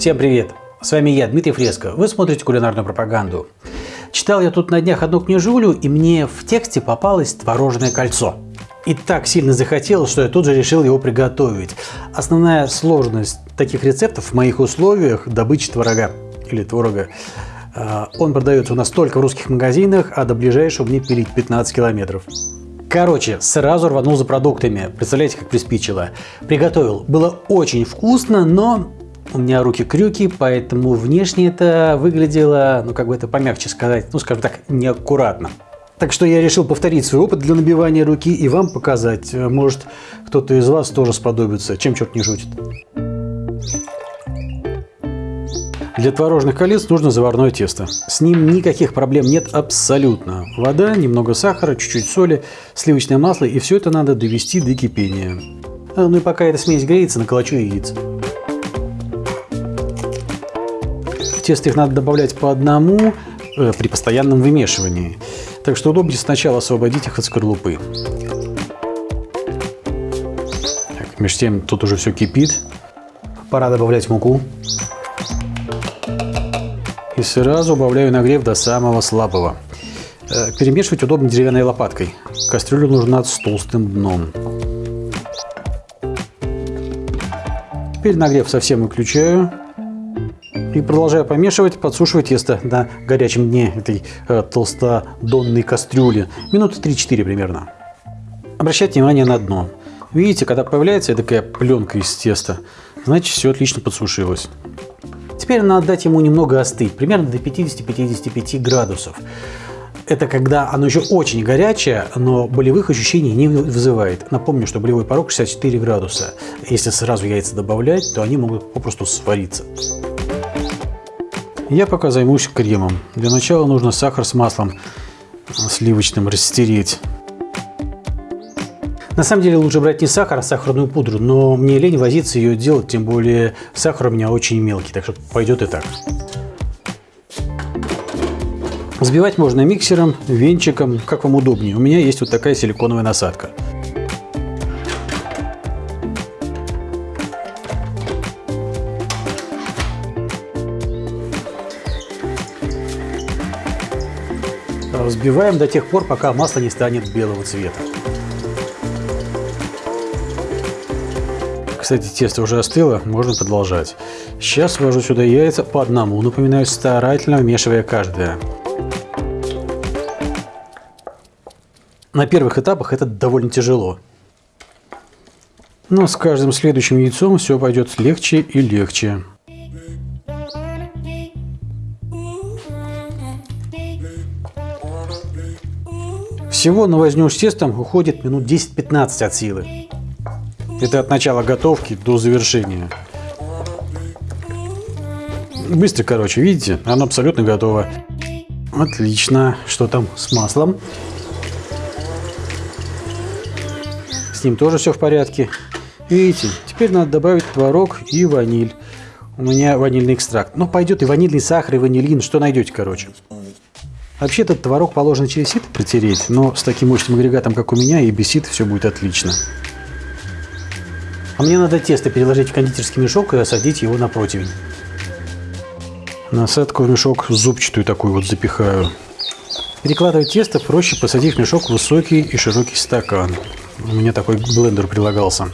Всем привет! С вами я, Дмитрий Фреско. Вы смотрите кулинарную пропаганду. Читал я тут на днях одну книжулю, и мне в тексте попалось творожное кольцо. И так сильно захотелось, что я тут же решил его приготовить. Основная сложность таких рецептов в моих условиях – добыча творога или творога. А, он продается у нас только в русских магазинах, а до ближайшего мне пилить 15 километров. Короче, сразу рванул за продуктами. Представляете, как приспичило. Приготовил. Было очень вкусно, но у меня руки крюки, поэтому внешне это выглядело, ну как бы это помягче сказать, ну скажем так, неаккуратно. Так что я решил повторить свой опыт для набивания руки и вам показать. Может, кто-то из вас тоже сподобится, чем черт не шутит. Для творожных колец нужно заварное тесто. С ним никаких проблем нет абсолютно. Вода, немного сахара, чуть-чуть соли, сливочное масло и все это надо довести до кипения. А, ну и пока эта смесь греется, наколочу яиц. В тесто их надо добавлять по одному э, при постоянном вымешивании. Так что удобнее сначала освободить их от скорлупы. Так, между тем тут уже все кипит. Пора добавлять муку. И сразу убавляю нагрев до самого слабого. Э, перемешивать удобно деревянной лопаткой. Кастрюлю нужно с толстым дном. Теперь нагрев совсем выключаю. И продолжаю помешивать, подсушивать тесто на горячем дне этой э, толстодонной кастрюли. Минуты 3-4 примерно. Обращайте внимание на дно. Видите, когда появляется такая пленка из теста, значит все отлично подсушилось. Теперь надо дать ему немного остыть, примерно до 50-55 градусов. Это когда оно еще очень горячее, но болевых ощущений не вызывает. Напомню, что болевой порог 64 градуса. Если сразу яйца добавлять, то они могут попросту свариться. Я пока займусь кремом. Для начала нужно сахар с маслом сливочным растереть. На самом деле лучше брать не сахар, а сахарную пудру, но мне лень возиться ее делать, тем более сахар у меня очень мелкий, так что пойдет и так. Взбивать можно миксером, венчиком, как вам удобнее. У меня есть вот такая силиконовая насадка. Взбиваем до тех пор, пока масло не станет белого цвета. Кстати, тесто уже остыло, можно продолжать. Сейчас ввожу сюда яйца по одному, напоминаю, старательно вмешивая каждое. На первых этапах это довольно тяжело. Но с каждым следующим яйцом все пойдет легче и легче. Всего на возню с тестом уходит минут 10-15 от силы. Это от начала готовки до завершения. Быстро, короче, видите? Оно абсолютно готово. Отлично. Что там с маслом? С ним тоже все в порядке. Видите, теперь надо добавить творог и ваниль. У меня ванильный экстракт. Ну, пойдет и ванильный сахар, и ванилин. Что найдете, короче. Вообще этот творог положено через сито протереть, но с таким мощным агрегатом, как у меня, и без сита все будет отлично. А мне надо тесто переложить в кондитерский мешок и осадить его на противень. Насадку в мешок зубчатую такую вот запихаю. Перекладывать тесто проще, посадив мешок в высокий и широкий стакан. У меня такой блендер прилагался.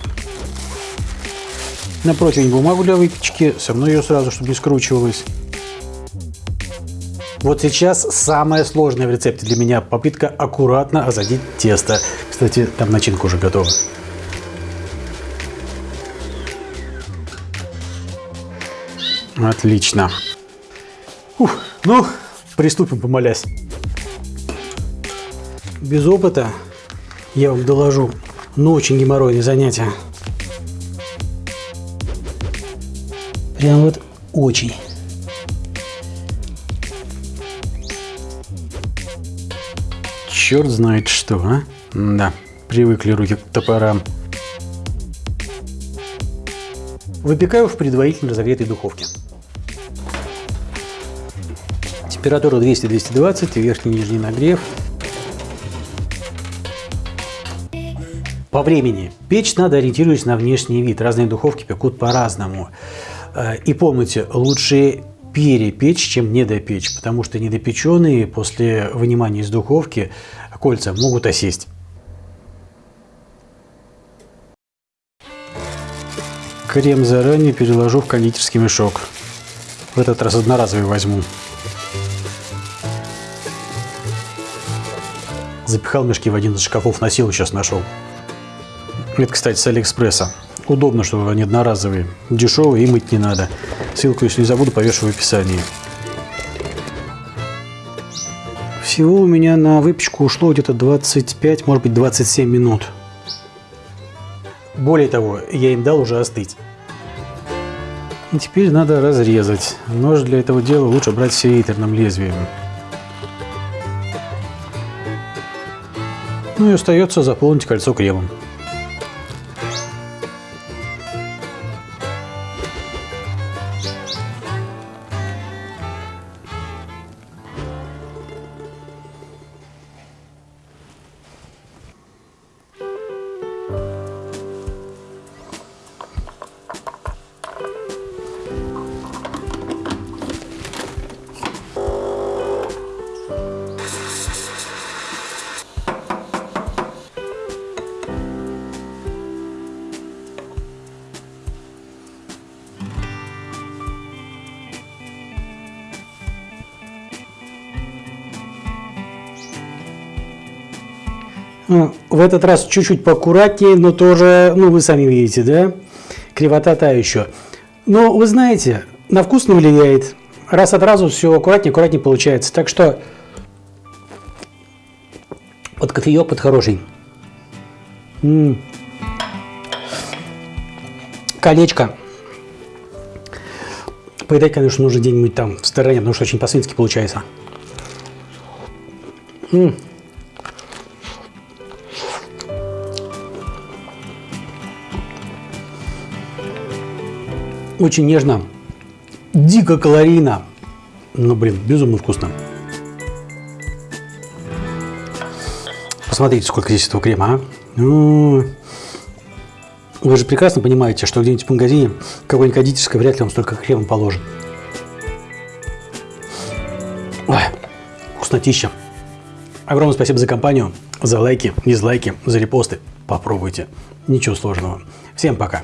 На противень бумагу для выпечки, со мной ее сразу, чтобы не скручивалось. Вот сейчас самое сложное в рецепте для меня попытка аккуратно озадить тесто. Кстати, там начинка уже готова. Отлично. Ух, ну, приступим, помолясь. Без опыта, я вам доложу, но очень геморройное занятие. Прям вот очень. Черт знает что, а? Да, привыкли руки к топорам. Выпекаю в предварительно разогретой духовке. Температура 200-220, верхний и нижний нагрев. По времени. Печь надо ориентируясь на внешний вид. Разные духовки пекут по-разному. Э, и помните, лучше перепечь, чем недопечь, потому что недопеченные после вынимания из духовки кольца могут осесть. Крем заранее переложу в кондитерский мешок. В этот раз одноразовый возьму. Запихал мешки в один из шкафов, носил, сейчас нашел. Это, кстати, с Алиэкспресса. Удобно, что они одноразовые. Дешевые и мыть не надо. Ссылку, если не забуду, повешу в описании. Всего у меня на выпечку ушло где-то 25, может быть 27 минут. Более того, я им дал уже остыть. И теперь надо разрезать. Нож для этого дела лучше брать с лезвием. Ну и остается заполнить кольцо кремом. В этот раз чуть-чуть поаккуратнее, но тоже, ну, вы сами видите, да, кривота та еще. Но вы знаете, на вкус не влияет. Раз от разу все аккуратнее, аккуратнее получается. Так что под кофеек под хороший. М -м -м. Колечко. Поедать, конечно, нужно где-нибудь там в стороне, потому что очень по-свински получается. М -м. Очень нежно, дико калорийно, но, блин, безумно вкусно. Посмотрите, сколько здесь этого крема, а. Вы же прекрасно понимаете, что где-нибудь в магазине какой-нибудь кондитерской вряд ли вам столько крема положит. Ой, вкуснотища. Огромное спасибо за компанию, за лайки, дизлайки, за репосты. Попробуйте. Ничего сложного. Всем пока.